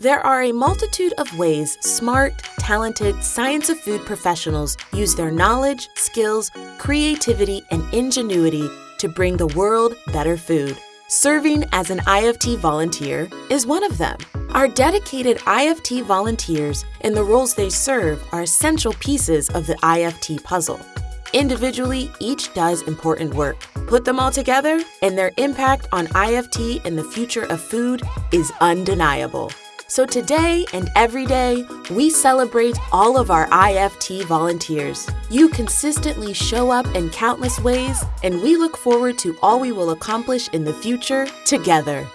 There are a multitude of ways smart, talented science of food professionals use their knowledge, skills, creativity, and ingenuity to bring the world better food. Serving as an IFT volunteer is one of them. Our dedicated IFT volunteers and the roles they serve are essential pieces of the IFT puzzle. Individually, each does important work. Put them all together, and their impact on IFT and the future of food is undeniable. So today and every day, we celebrate all of our IFT volunteers. You consistently show up in countless ways, and we look forward to all we will accomplish in the future together.